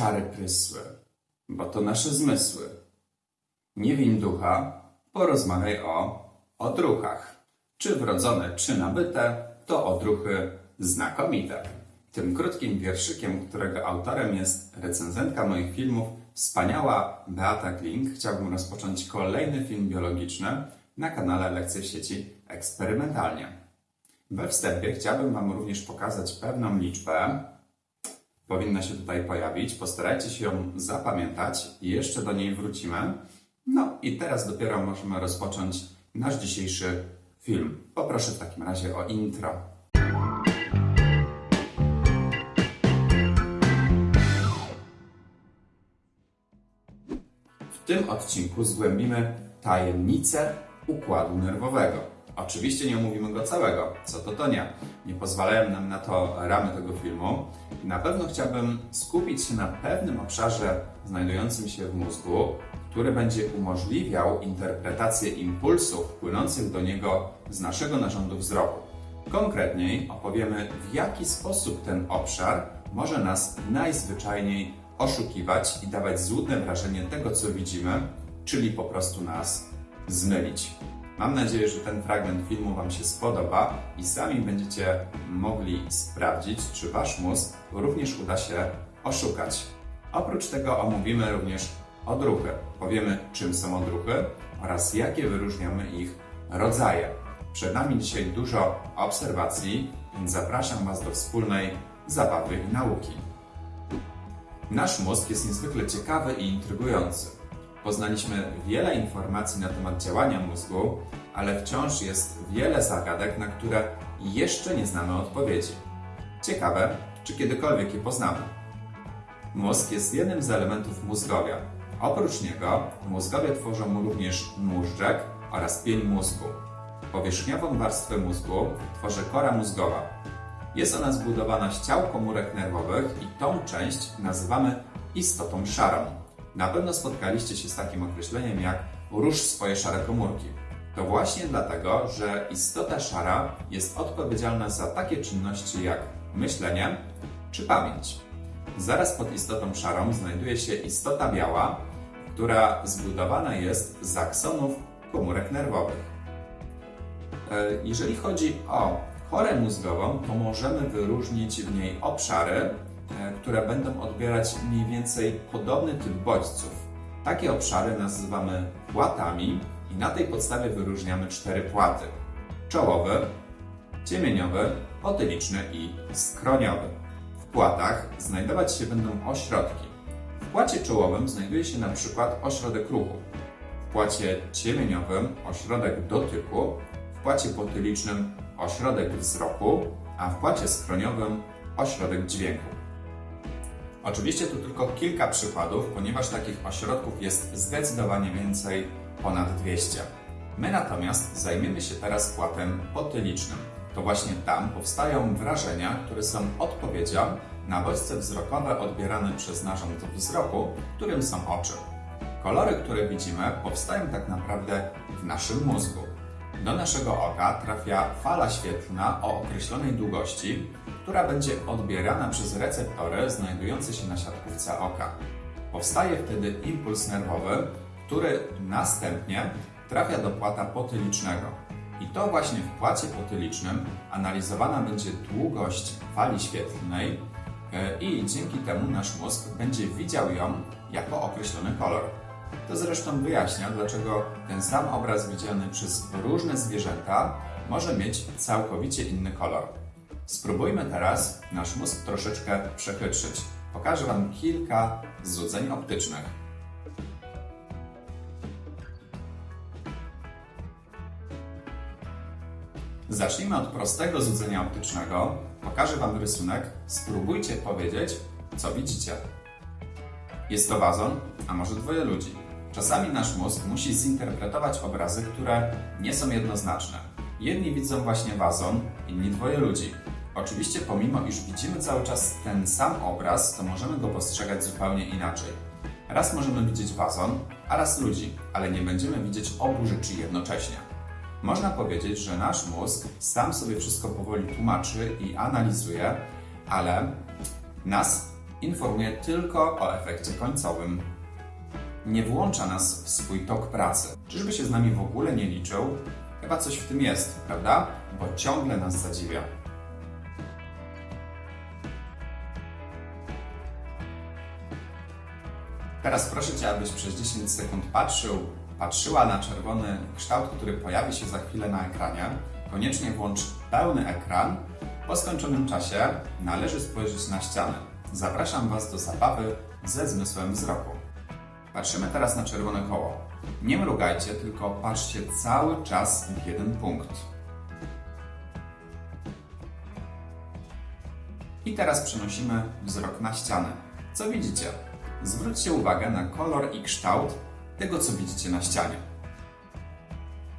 czary prysły, bo to nasze zmysły. Nie win ducha, porozmawiaj o odruchach. Czy wrodzone, czy nabyte, to odruchy znakomite. Tym krótkim wierszykiem, którego autorem jest recenzentka moich filmów, wspaniała Beata Klink, chciałbym rozpocząć kolejny film biologiczny na kanale Lekcje w sieci eksperymentalnie. We wstępie chciałbym Wam również pokazać pewną liczbę. Powinna się tutaj pojawić. Postarajcie się ją zapamiętać i jeszcze do niej wrócimy. No i teraz dopiero możemy rozpocząć nasz dzisiejszy film. Poproszę w takim razie o intro. W tym odcinku zgłębimy tajemnicę układu nerwowego. Oczywiście nie omówimy go całego, co to to nie. Nie pozwalają nam na to ramy tego filmu. Na pewno chciałbym skupić się na pewnym obszarze znajdującym się w mózgu, który będzie umożliwiał interpretację impulsów płynących do niego z naszego narządu wzroku. Konkretniej opowiemy, w jaki sposób ten obszar może nas najzwyczajniej oszukiwać i dawać złudne wrażenie tego, co widzimy, czyli po prostu nas zmylić. Mam nadzieję, że ten fragment filmu Wam się spodoba i sami będziecie mogli sprawdzić, czy Wasz mózg również uda się oszukać. Oprócz tego omówimy również odruchy. Powiemy, czym są odruchy oraz jakie wyróżniamy ich rodzaje. Przed nami dzisiaj dużo obserwacji, więc zapraszam Was do wspólnej zabawy i nauki. Nasz mózg jest niezwykle ciekawy i intrygujący. Poznaliśmy wiele informacji na temat działania mózgu, ale wciąż jest wiele zagadek, na które jeszcze nie znamy odpowiedzi. Ciekawe, czy kiedykolwiek je poznamy. Mózg jest jednym z elementów mózgowia. Oprócz niego mózgowie tworzą również móżdżek oraz pień mózgu. Powierzchniową warstwę mózgu tworzy kora mózgowa. Jest ona zbudowana z ciał komórek nerwowych i tą część nazywamy istotą szarą. Na pewno spotkaliście się z takim określeniem jak rusz swoje szare komórki. To właśnie dlatego, że istota szara jest odpowiedzialna za takie czynności jak myślenie czy pamięć. Zaraz pod istotą szarą znajduje się istota biała, która zbudowana jest z aksonów komórek nerwowych. E, jeżeli chodzi o korę mózgową, to możemy wyróżnić w niej obszary, które będą odbierać mniej więcej podobny typ bodźców. Takie obszary nazywamy płatami i na tej podstawie wyróżniamy cztery płaty. Czołowy, ciemieniowy, potyliczny i skroniowy. W płatach znajdować się będą ośrodki. W płacie czołowym znajduje się na przykład ośrodek ruchu. W płacie ciemieniowym ośrodek dotyku, w płacie potylicznym ośrodek wzroku, a w płacie skroniowym ośrodek dźwięku. Oczywiście tu tylko kilka przykładów, ponieważ takich ośrodków jest zdecydowanie więcej, ponad 200. My natomiast zajmiemy się teraz płatem potylicznym. To właśnie tam powstają wrażenia, które są odpowiedzią na bodźce wzrokowe odbierane przez narząd wzroku, którym są oczy. Kolory, które widzimy, powstają tak naprawdę w naszym mózgu. Do naszego oka trafia fala świetlna o określonej długości, która będzie odbierana przez receptory znajdujące się na siatkówce oka. Powstaje wtedy impuls nerwowy, który następnie trafia do płata potylicznego. I to właśnie w płacie potylicznym analizowana będzie długość fali świetlnej e, i dzięki temu nasz mózg będzie widział ją jako określony kolor. To zresztą wyjaśnia, dlaczego ten sam obraz widziany przez różne zwierzęta może mieć całkowicie inny kolor. Spróbujmy teraz nasz mózg troszeczkę przechytrzyć. Pokażę Wam kilka złudzeń optycznych. Zacznijmy od prostego złudzenia optycznego. Pokażę Wam rysunek. Spróbujcie powiedzieć, co widzicie. Jest to wazon, a może dwoje ludzi. Czasami nasz mózg musi zinterpretować obrazy, które nie są jednoznaczne. Jedni widzą właśnie wazon, inni dwoje ludzi. Oczywiście pomimo iż widzimy cały czas ten sam obraz, to możemy go postrzegać zupełnie inaczej. Raz możemy widzieć wazon, a raz ludzi, ale nie będziemy widzieć obu rzeczy jednocześnie. Można powiedzieć, że nasz mózg sam sobie wszystko powoli tłumaczy i analizuje, ale nas informuje tylko o efekcie końcowym. Nie włącza nas w swój tok pracy. Czyżby się z nami w ogóle nie liczył? Chyba coś w tym jest, prawda? Bo ciągle nas zadziwia. Teraz proszę Cię, abyś przez 10 sekund patrzył, patrzyła na czerwony kształt, który pojawi się za chwilę na ekranie. Koniecznie włącz pełny ekran. Po skończonym czasie należy spojrzeć na ścianę. Zapraszam Was do zabawy ze zmysłem wzroku. Patrzymy teraz na czerwone koło. Nie mrugajcie, tylko patrzcie cały czas w jeden punkt. I teraz przenosimy wzrok na ścianę. Co widzicie? Zwróćcie uwagę na kolor i kształt tego, co widzicie na ścianie.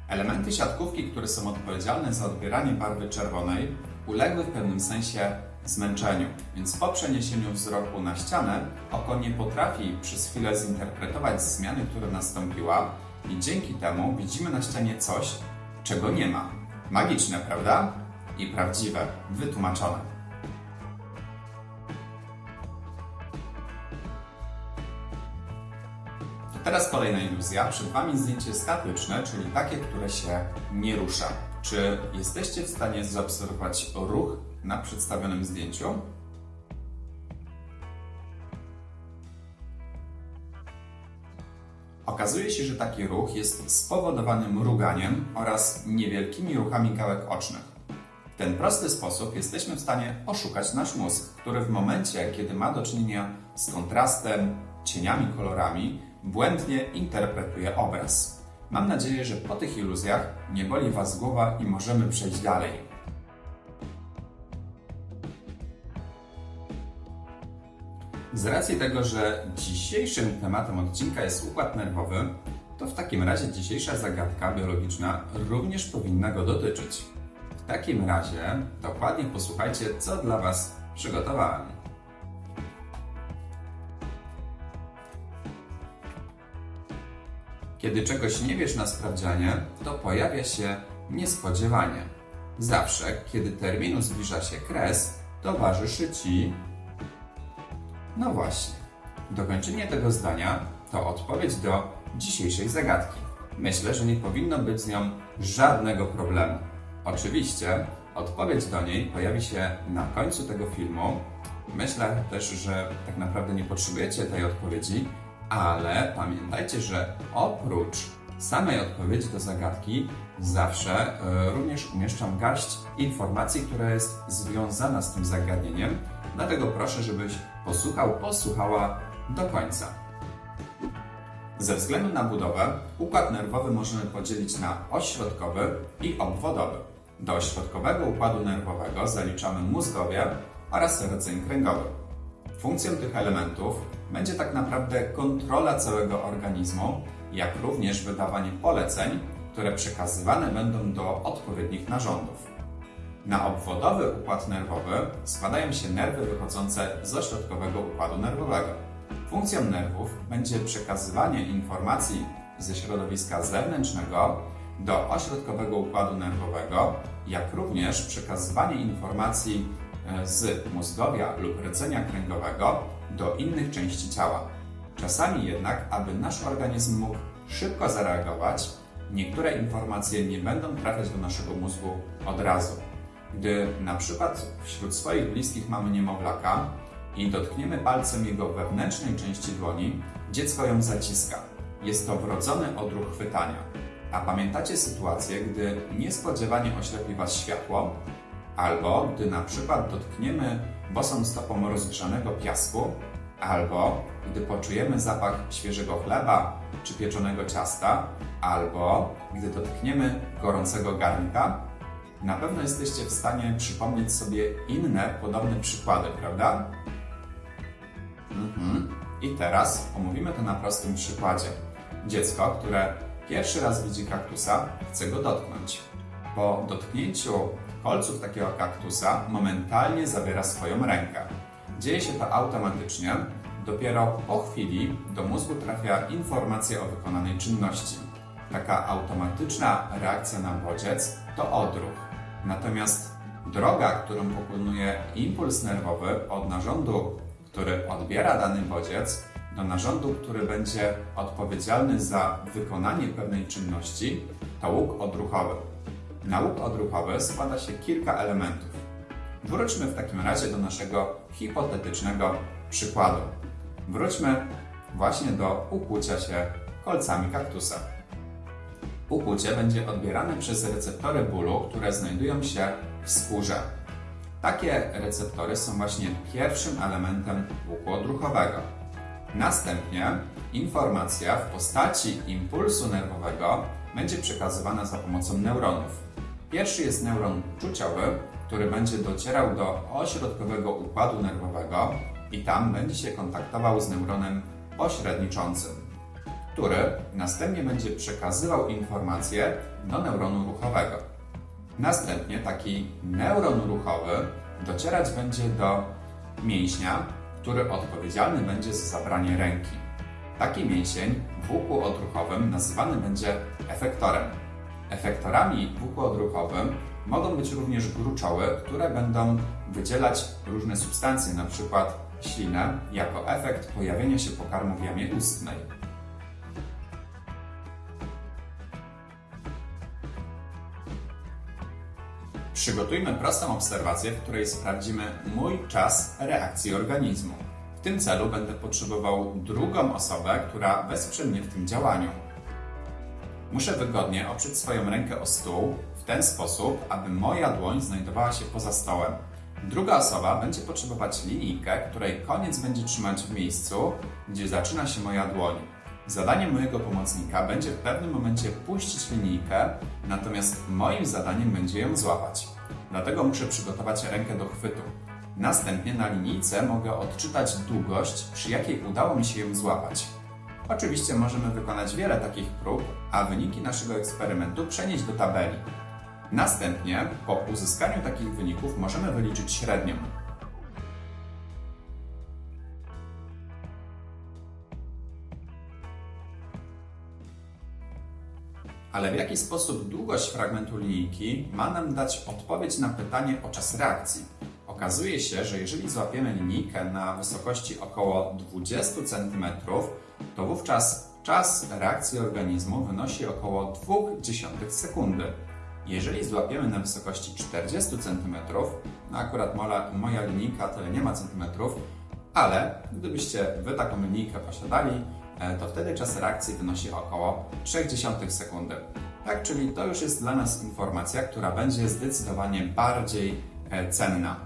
Elementy siatkówki, które są odpowiedzialne za odbieranie barwy czerwonej, uległy w pewnym sensie zmęczeniu, więc po przeniesieniu wzroku na ścianę oko nie potrafi przez chwilę zinterpretować zmiany, która nastąpiła i dzięki temu widzimy na ścianie coś, czego nie ma. Magiczne, prawda? I prawdziwe, wytłumaczone. Teraz kolejna iluzja. Przed Wami zdjęcie statyczne, czyli takie, które się nie rusza. Czy jesteście w stanie zaobserwować ruch na przedstawionym zdjęciu? Okazuje się, że taki ruch jest spowodowany mruganiem oraz niewielkimi ruchami gałek ocznych. W ten prosty sposób jesteśmy w stanie oszukać nasz mózg, który w momencie, kiedy ma do czynienia z kontrastem, cieniami, kolorami, błędnie interpretuje obraz. Mam nadzieję, że po tych iluzjach nie boli Was głowa i możemy przejść dalej. Z racji tego, że dzisiejszym tematem odcinka jest układ nerwowy, to w takim razie dzisiejsza zagadka biologiczna również powinna go dotyczyć. W takim razie dokładnie posłuchajcie, co dla Was przygotowałem. Kiedy czegoś nie wiesz na sprawdzianie, to pojawia się niespodziewanie. Zawsze, kiedy terminu zbliża się kres, towarzyszy ci. No właśnie. Dokończenie tego zdania to odpowiedź do dzisiejszej zagadki. Myślę, że nie powinno być z nią żadnego problemu. Oczywiście odpowiedź do niej pojawi się na końcu tego filmu. Myślę też, że tak naprawdę nie potrzebujecie tej odpowiedzi, ale pamiętajcie, że oprócz samej odpowiedzi do zagadki zawsze y, również umieszczam garść informacji, która jest związana z tym zagadnieniem. Dlatego proszę, żebyś posłuchał, posłuchała do końca. Ze względu na budowę, układ nerwowy możemy podzielić na ośrodkowy i obwodowy. Do ośrodkowego układu nerwowego zaliczamy mózgowie oraz rdzeń kręgowy. Funkcją tych elementów będzie tak naprawdę kontrola całego organizmu, jak również wydawanie poleceń, które przekazywane będą do odpowiednich narządów. Na obwodowy układ nerwowy składają się nerwy wychodzące z ośrodkowego układu nerwowego. Funkcją nerwów będzie przekazywanie informacji ze środowiska zewnętrznego do ośrodkowego układu nerwowego, jak również przekazywanie informacji e, z mózgowia lub rdzenia kręgowego do innych części ciała. Czasami jednak, aby nasz organizm mógł szybko zareagować, niektóre informacje nie będą trafiać do naszego mózgu od razu. Gdy na przykład wśród swoich bliskich mamy niemowlaka i dotkniemy palcem jego wewnętrznej części dłoni, dziecko ją zaciska. Jest to wrodzony odruch chwytania. A pamiętacie sytuację, gdy niespodziewanie oślepi Was światło, albo gdy na przykład dotkniemy bosą stopą rozgrzanego piasku, albo gdy poczujemy zapach świeżego chleba czy pieczonego ciasta, albo gdy dotkniemy gorącego garnka, na pewno jesteście w stanie przypomnieć sobie inne podobne przykłady, prawda? Mhm. I teraz omówimy to na prostym przykładzie. Dziecko, które pierwszy raz widzi kaktusa, chce go dotknąć. Po dotknięciu kolców takiego kaktusa momentalnie zabiera swoją rękę. Dzieje się to automatycznie. Dopiero po chwili do mózgu trafia informacja o wykonanej czynności. Taka automatyczna reakcja na bodziec to odruch. Natomiast droga, którą pokonuje impuls nerwowy od narządu, który odbiera dany bodziec do narządu, który będzie odpowiedzialny za wykonanie pewnej czynności, to łuk odruchowy. Na łuk odruchowy składa się kilka elementów. Wróćmy w takim razie do naszego hipotetycznego przykładu. Wróćmy właśnie do ukłucia się kolcami kaktusa. Ukłucie będzie odbierane przez receptory bólu, które znajdują się w skórze. Takie receptory są właśnie pierwszym elementem łuku odruchowego. Następnie informacja w postaci impulsu nerwowego będzie przekazywana za pomocą neuronów. Pierwszy jest neuron czuciowy, który będzie docierał do ośrodkowego układu nerwowego i tam będzie się kontaktował z neuronem pośredniczącym, który następnie będzie przekazywał informacje do neuronu ruchowego. Następnie taki neuron ruchowy docierać będzie do mięśnia, który odpowiedzialny będzie za zabranie ręki. Taki mięsień w łuku odruchowym nazywany będzie efektorem. Efektorami w łuku odruchowym mogą być również gruczoły, które będą wydzielać różne substancje, np. ślinę, jako efekt pojawienia się pokarmu w jamie ustnej. Przygotujmy prostą obserwację, w której sprawdzimy mój czas reakcji organizmu. W tym celu będę potrzebował drugą osobę, która wesprze mnie w tym działaniu. Muszę wygodnie oprzeć swoją rękę o stół w ten sposób, aby moja dłoń znajdowała się poza stołem. Druga osoba będzie potrzebować linijkę, której koniec będzie trzymać w miejscu, gdzie zaczyna się moja dłoń. Zadaniem mojego pomocnika będzie w pewnym momencie puścić linijkę, natomiast moim zadaniem będzie ją złapać. Dlatego muszę przygotować rękę do chwytu. Następnie na linijce mogę odczytać długość, przy jakiej udało mi się ją złapać. Oczywiście możemy wykonać wiele takich prób, a wyniki naszego eksperymentu przenieść do tabeli. Następnie, po uzyskaniu takich wyników, możemy wyliczyć średnią. Ale w jaki sposób długość fragmentu linijki ma nam dać odpowiedź na pytanie o czas reakcji? Okazuje się, że jeżeli złapiemy linijkę na wysokości około 20 cm, to wówczas czas reakcji organizmu wynosi około 0,2 sekundy. Jeżeli złapiemy na wysokości 40 cm, no akurat moja, moja linijka tyle nie ma centymetrów, ale gdybyście Wy taką linijkę posiadali, to wtedy czas reakcji wynosi około 0,3 sekundy. Tak, czyli to już jest dla nas informacja, która będzie zdecydowanie bardziej e, cenna.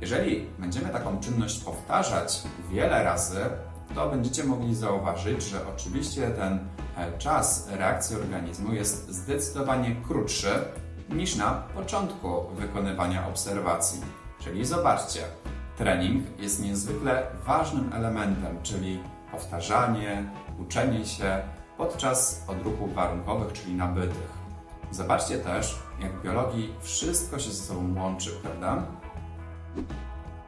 Jeżeli będziemy taką czynność powtarzać wiele razy, to będziecie mogli zauważyć, że oczywiście ten e, czas reakcji organizmu jest zdecydowanie krótszy niż na początku wykonywania obserwacji. Czyli zobaczcie, trening jest niezwykle ważnym elementem, czyli powtarzanie, uczenie się podczas odruchów warunkowych, czyli nabytych. Zobaczcie też, jak w biologii wszystko się ze sobą łączy, prawda?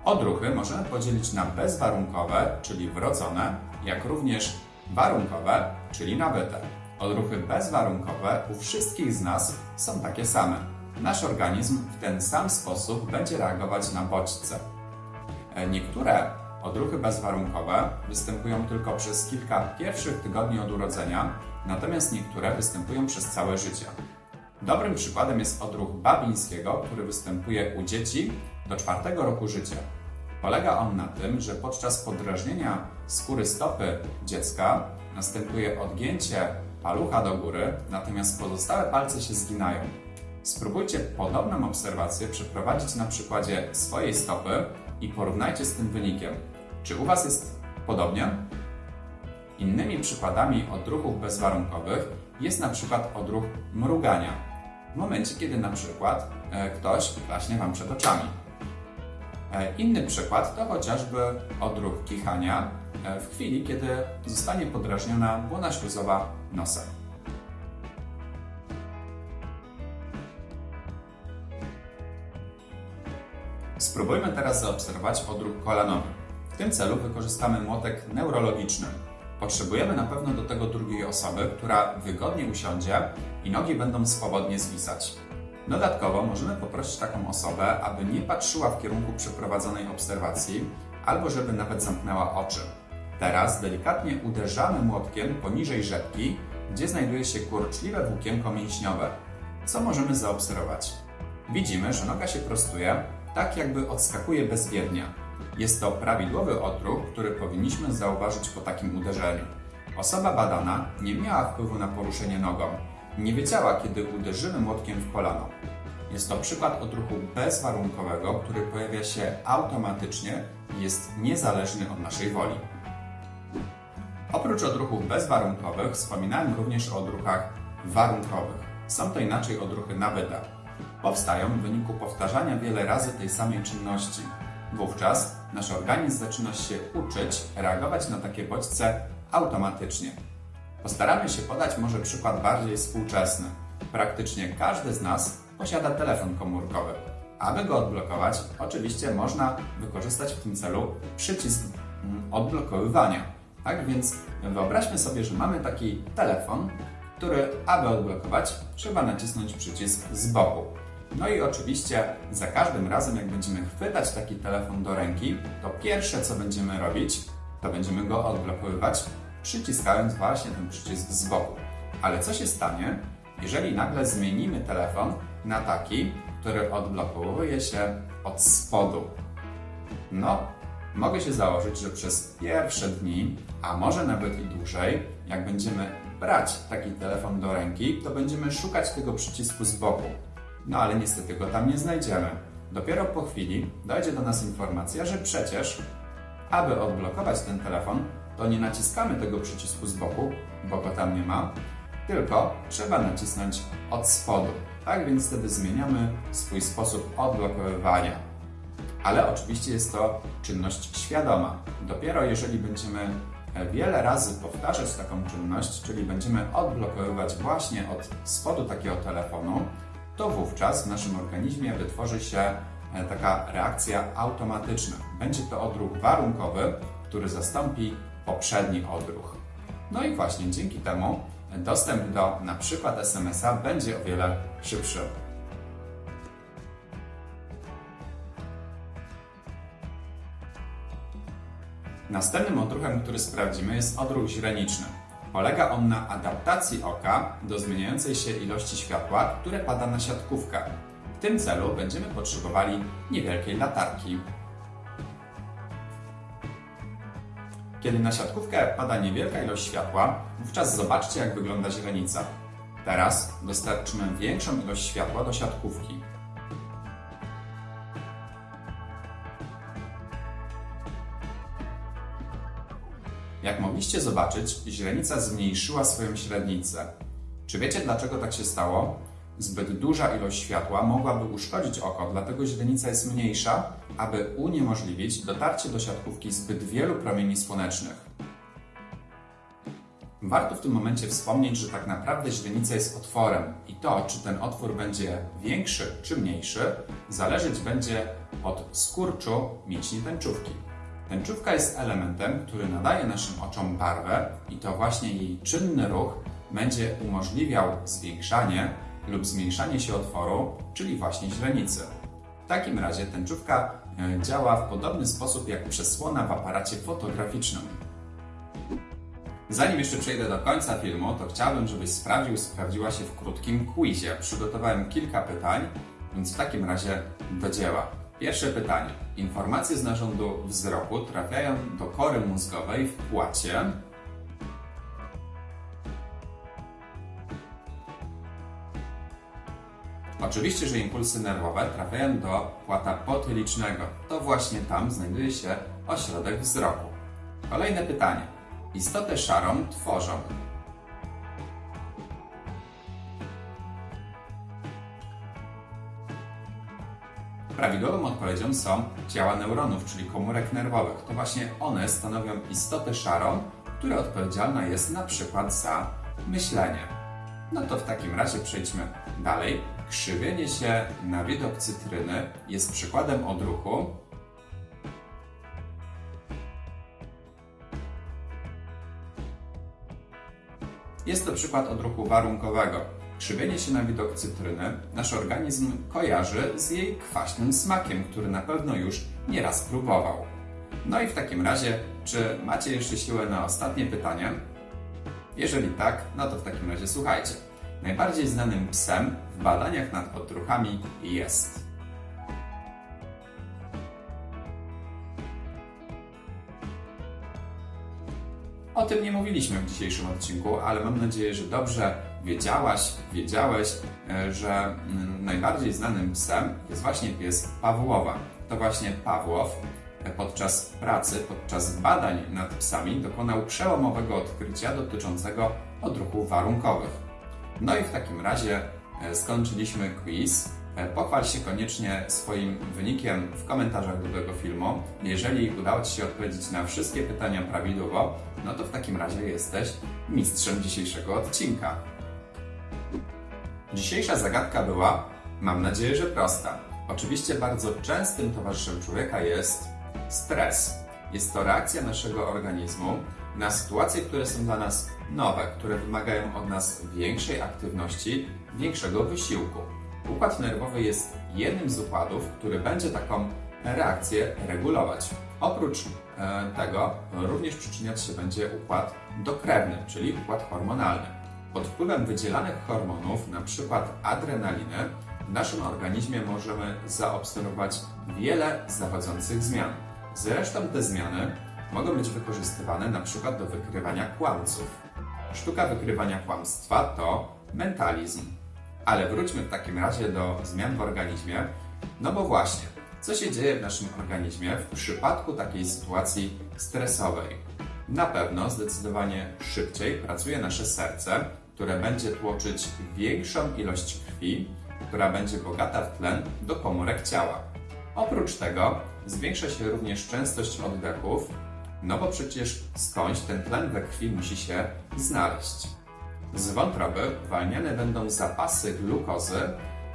Odruchy możemy podzielić na bezwarunkowe, czyli wrodzone, jak również warunkowe, czyli nabyte. Odruchy bezwarunkowe u wszystkich z nas są takie same. Nasz organizm w ten sam sposób będzie reagować na bodźce. E, niektóre odruchy bezwarunkowe występują tylko przez kilka pierwszych tygodni od urodzenia, natomiast niektóre występują przez całe życie. Dobrym przykładem jest odruch Babińskiego, który występuje u dzieci do czwartego roku życia. Polega on na tym, że podczas podrażnienia skóry stopy dziecka następuje odgięcie palucha do góry, natomiast pozostałe palce się zginają. Spróbujcie podobną obserwację przeprowadzić na przykładzie swojej stopy i porównajcie z tym wynikiem. Czy u Was jest podobnie? Innymi przykładami odruchów bezwarunkowych jest na przykład odruch mrugania. W momencie, kiedy na przykład e, ktoś klaśnie Wam przed oczami. E, inny przykład to chociażby odruch kichania e, w chwili, kiedy zostanie podrażniona błona śluzowa nosa. Spróbujmy teraz zaobserwować odruch kolanowy. W tym celu wykorzystamy młotek neurologiczny. Potrzebujemy na pewno do tego drugiej osoby, która wygodnie usiądzie i nogi będą swobodnie zwisać. Dodatkowo możemy poprosić taką osobę, aby nie patrzyła w kierunku przeprowadzonej obserwacji, albo żeby nawet zamknęła oczy. Teraz delikatnie uderzamy młotkiem poniżej rzepki, gdzie znajduje się kurczliwe włókienko mięśniowe. Co możemy zaobserwować? Widzimy, że noga się prostuje, tak jakby odskakuje bezwiednie. Jest to prawidłowy odruch, który powinniśmy zauważyć po takim uderzeniu. Osoba badana nie miała wpływu na poruszenie nogą. Nie wiedziała, kiedy uderzymy młotkiem w kolano. Jest to przykład odruchu bezwarunkowego, który pojawia się automatycznie i jest niezależny od naszej woli. Oprócz odruchów bezwarunkowych wspominałem również o odruchach warunkowych. Są to inaczej odruchy nabyte. Powstają w wyniku powtarzania wiele razy tej samej czynności. Wówczas nasz organizm zaczyna się uczyć reagować na takie bodźce automatycznie. Postaramy się podać może przykład bardziej współczesny. Praktycznie każdy z nas posiada telefon komórkowy. Aby go odblokować, oczywiście można wykorzystać w tym celu przycisk mm, odblokowywania. Tak więc wyobraźmy sobie, że mamy taki telefon, który, aby odblokować, trzeba nacisnąć przycisk z boku. No i oczywiście za każdym razem, jak będziemy chwytać taki telefon do ręki, to pierwsze co będziemy robić, to będziemy go odblokowywać, przyciskając właśnie ten przycisk z boku. Ale co się stanie, jeżeli nagle zmienimy telefon na taki, który odblokowuje się od spodu? No, mogę się założyć, że przez pierwsze dni, a może nawet i dłużej, jak będziemy brać taki telefon do ręki, to będziemy szukać tego przycisku z boku. No ale niestety go tam nie znajdziemy. Dopiero po chwili dojdzie do nas informacja, że przecież, aby odblokować ten telefon, to nie naciskamy tego przycisku z boku, bo go tam nie ma, tylko trzeba nacisnąć od spodu. Tak więc wtedy zmieniamy swój sposób odblokowywania. Ale oczywiście jest to czynność świadoma. Dopiero jeżeli będziemy wiele razy powtarzać taką czynność, czyli będziemy odblokowywać właśnie od spodu takiego telefonu, to wówczas w naszym organizmie wytworzy się e, taka reakcja automatyczna. Będzie to odruch warunkowy, który zastąpi poprzedni odruch. No i właśnie dzięki temu dostęp do na przykład SMS-a będzie o wiele szybszy. Następnym odruchem, który sprawdzimy, jest odruch źreniczny. Polega on na adaptacji oka do zmieniającej się ilości światła, które pada na siatkówkę. W tym celu będziemy potrzebowali niewielkiej latarki. Kiedy na siatkówkę pada niewielka ilość światła, wówczas zobaczcie jak wygląda źrenica. Teraz dostarczymy większą ilość światła do siatkówki. Mogliście zobaczyć, źrenica zmniejszyła swoją średnicę. Czy wiecie dlaczego tak się stało? Zbyt duża ilość światła mogłaby uszkodzić oko, dlatego źrenica jest mniejsza, aby uniemożliwić dotarcie do siatkówki zbyt wielu promieni słonecznych. Warto w tym momencie wspomnieć, że tak naprawdę źrenica jest otworem i to, czy ten otwór będzie większy czy mniejszy, zależeć będzie od skurczu mięśni tęczówki. Tęczówka jest elementem, który nadaje naszym oczom barwę i to właśnie jej czynny ruch będzie umożliwiał zwiększanie lub zmniejszanie się otworu, czyli właśnie źrenicy. W takim razie tęczówka e, działa w podobny sposób jak przesłona w aparacie fotograficznym. Zanim jeszcze przejdę do końca filmu, to chciałbym, żebyś sprawdził, sprawdziła się w krótkim quizie. Przygotowałem kilka pytań, więc w takim razie do dzieła. Pierwsze pytanie. Informacje z narządu wzroku trafiają do kory mózgowej w płacie. Oczywiście, że impulsy nerwowe trafiają do płata potylicznego. To właśnie tam znajduje się ośrodek wzroku. Kolejne pytanie. Istotę szarą tworzą Prawidłową odpowiedzią są ciała neuronów, czyli komórek nerwowych. To właśnie one stanowią istotę szarą, która odpowiedzialna jest na przykład za myślenie. No to w takim razie przejdźmy dalej. Krzywienie się na widok cytryny jest przykładem odruchu, Jest to przykład odruchu warunkowego. Krzywienie się na widok cytryny nasz organizm kojarzy z jej kwaśnym smakiem, który na pewno już nieraz próbował. No i w takim razie, czy macie jeszcze siłę na ostatnie pytanie? Jeżeli tak, no to w takim razie słuchajcie. Najbardziej znanym psem w badaniach nad odruchami jest. O tym nie mówiliśmy w dzisiejszym odcinku, ale mam nadzieję, że dobrze wiedziałaś, wiedziałeś, e, że mm, najbardziej znanym psem jest właśnie pies Pawłowa. To właśnie Pawłow e, podczas pracy, podczas badań nad psami dokonał przełomowego odkrycia dotyczącego odruchów warunkowych. No i w takim razie e, skończyliśmy quiz. Pochwal się koniecznie swoim wynikiem w komentarzach do tego filmu. Jeżeli udało Ci się odpowiedzieć na wszystkie pytania prawidłowo, no to w takim razie jesteś mistrzem dzisiejszego odcinka. Dzisiejsza zagadka była, mam nadzieję, że prosta. Oczywiście bardzo częstym towarzyszem człowieka jest stres. Jest to reakcja naszego organizmu na sytuacje, które są dla nas nowe, które wymagają od nas większej aktywności, większego wysiłku. Układ nerwowy jest jednym z układów, który będzie taką reakcję regulować. Oprócz e, tego również przyczyniać się będzie układ dokrewny, czyli układ hormonalny. Pod wpływem wydzielanych hormonów, np. adrenaliny, w naszym organizmie możemy zaobserwować wiele zachodzących zmian. Zresztą te zmiany mogą być wykorzystywane np. do wykrywania kłamców. Sztuka wykrywania kłamstwa to mentalizm. Ale wróćmy w takim razie do zmian w organizmie, no bo właśnie, co się dzieje w naszym organizmie w przypadku takiej sytuacji stresowej? Na pewno zdecydowanie szybciej pracuje nasze serce, które będzie tłoczyć większą ilość krwi, która będzie bogata w tlen do komórek ciała. Oprócz tego zwiększa się również częstość oddechów, no bo przecież skądś ten tlen we krwi musi się znaleźć. Z wątroby uwalniane będą zapasy glukozy,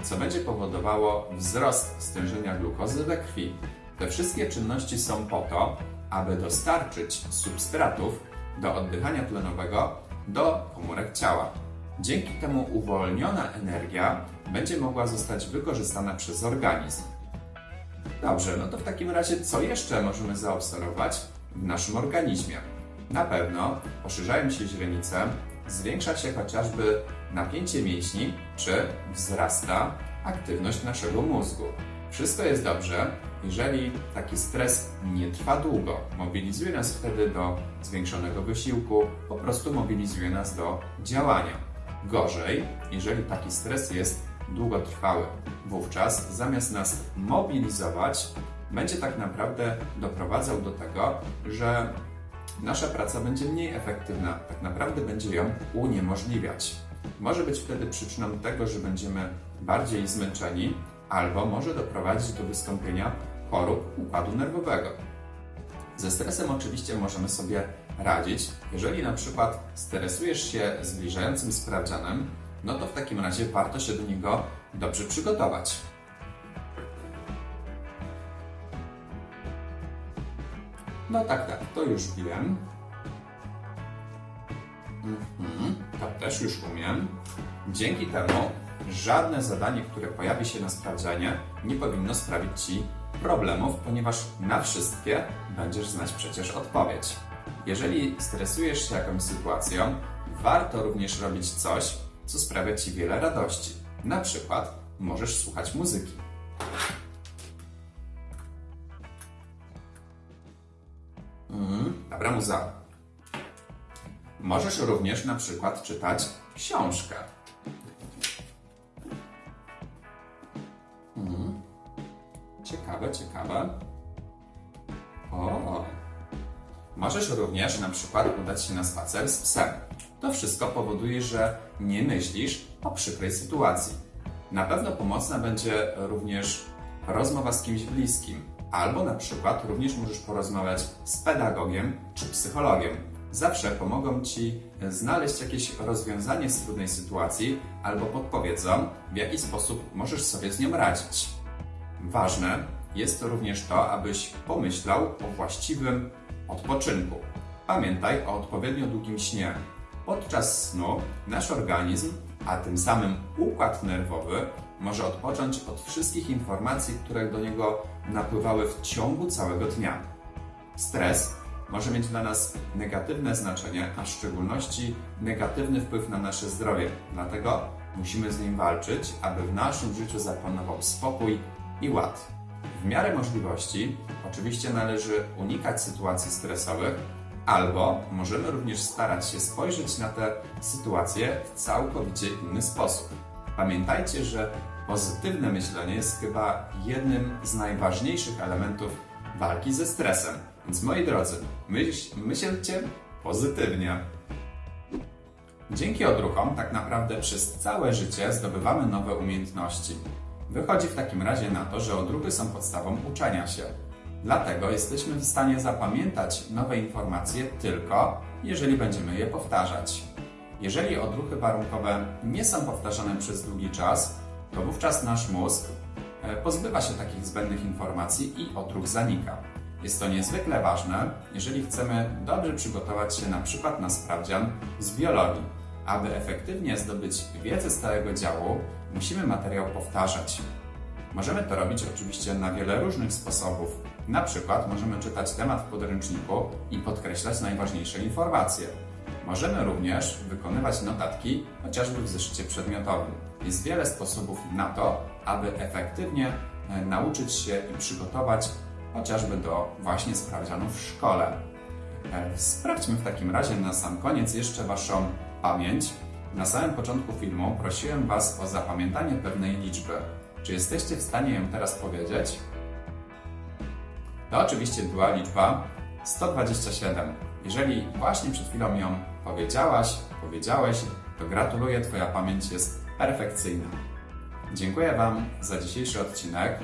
co będzie powodowało wzrost stężenia glukozy we krwi. Te wszystkie czynności są po to, aby dostarczyć substratów do oddychania tlenowego do komórek ciała. Dzięki temu uwolniona energia będzie mogła zostać wykorzystana przez organizm. Dobrze, no to w takim razie co jeszcze możemy zaobserwować w naszym organizmie? Na pewno poszerzają się źrenice, zwiększa się chociażby napięcie mięśni, czy wzrasta aktywność naszego mózgu. Wszystko jest dobrze, jeżeli taki stres nie trwa długo. Mobilizuje nas wtedy do zwiększonego wysiłku, po prostu mobilizuje nas do działania. Gorzej, jeżeli taki stres jest długotrwały. Wówczas zamiast nas mobilizować, będzie tak naprawdę doprowadzał do tego, że nasza praca będzie mniej efektywna, tak naprawdę będzie ją uniemożliwiać. Może być wtedy przyczyną tego, że będziemy bardziej zmęczeni, albo może doprowadzić do wystąpienia chorób układu nerwowego. Ze stresem oczywiście możemy sobie radzić. Jeżeli na przykład stresujesz się zbliżającym sprawdzianem, no to w takim razie warto się do niego dobrze przygotować. No tak, tak, to już wiem. Mhm, to też już umiem. Dzięki temu żadne zadanie, które pojawi się na sprawdzianie, nie powinno sprawić Ci problemów, ponieważ na wszystkie będziesz znać przecież odpowiedź. Jeżeli stresujesz się jakąś sytuacją, warto również robić coś, co sprawia Ci wiele radości. Na przykład możesz słuchać muzyki. Mm, dobra muza. Możesz również na przykład czytać książkę. Ciekawe, ciekawe. O. Możesz również na przykład udać się na spacer z psem. To wszystko powoduje, że nie myślisz o przykrej sytuacji. Na pewno pomocna będzie również rozmowa z kimś bliskim, albo na przykład również możesz porozmawiać z pedagogiem czy psychologiem zawsze pomogą Ci znaleźć jakieś rozwiązanie z trudnej sytuacji albo podpowiedzą, w jaki sposób możesz sobie z nią radzić. Ważne jest to również to, abyś pomyślał o właściwym odpoczynku. Pamiętaj o odpowiednio długim śnie. Podczas snu nasz organizm, a tym samym układ nerwowy, może odpocząć od wszystkich informacji, które do niego napływały w ciągu całego dnia. Stres może mieć dla nas negatywne znaczenie, a w szczególności negatywny wpływ na nasze zdrowie. Dlatego musimy z nim walczyć, aby w naszym życiu zapanował spokój i ład. W miarę możliwości, oczywiście należy unikać sytuacji stresowych, albo możemy również starać się spojrzeć na te sytuacje w całkowicie inny sposób. Pamiętajcie, że pozytywne myślenie jest chyba jednym z najważniejszych elementów walki ze stresem. Więc moi drodzy, myśl, myślcie pozytywnie. Dzięki odruchom tak naprawdę przez całe życie zdobywamy nowe umiejętności. Wychodzi w takim razie na to, że odruchy są podstawą uczenia się. Dlatego jesteśmy w stanie zapamiętać nowe informacje tylko, jeżeli będziemy je powtarzać. Jeżeli odruchy warunkowe nie są powtarzane przez długi czas, to wówczas nasz mózg e, pozbywa się takich zbędnych informacji i odruch zanika. Jest to niezwykle ważne, jeżeli chcemy dobrze przygotować się na przykład na sprawdzian z biologii. Aby efektywnie zdobyć wiedzę z całego działu, musimy materiał powtarzać. Możemy to robić oczywiście na wiele różnych sposobów. Na przykład możemy czytać temat w podręczniku i podkreślać najważniejsze informacje. Możemy również wykonywać notatki chociażby w zeszycie przedmiotowym. Jest wiele sposobów na to, aby efektywnie e, nauczyć się i przygotować chociażby do właśnie sprawdzianów w szkole. E, Sprawdźmy w takim razie na sam koniec jeszcze Waszą pamięć. Na samym początku filmu prosiłem Was o zapamiętanie pewnej liczby. Czy jesteście w stanie ją teraz powiedzieć? To oczywiście była liczba 127. Jeżeli właśnie przed chwilą ją powiedziałaś, powiedziałeś, to gratuluję, Twoja pamięć jest perfekcyjna. Dziękuję Wam za dzisiejszy odcinek.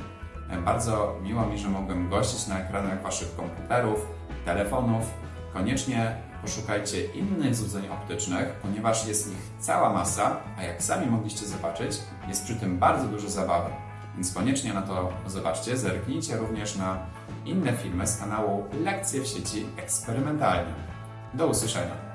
Bardzo miło mi, że mogłem gościć na ekranach Waszych komputerów, telefonów. Koniecznie poszukajcie innych złudzeń optycznych, ponieważ jest ich cała masa, a jak sami mogliście zobaczyć, jest przy tym bardzo dużo zabawy. Więc koniecznie na to zobaczcie, zerknijcie również na inne filmy z kanału Lekcje w sieci eksperymentalnie. Do usłyszenia.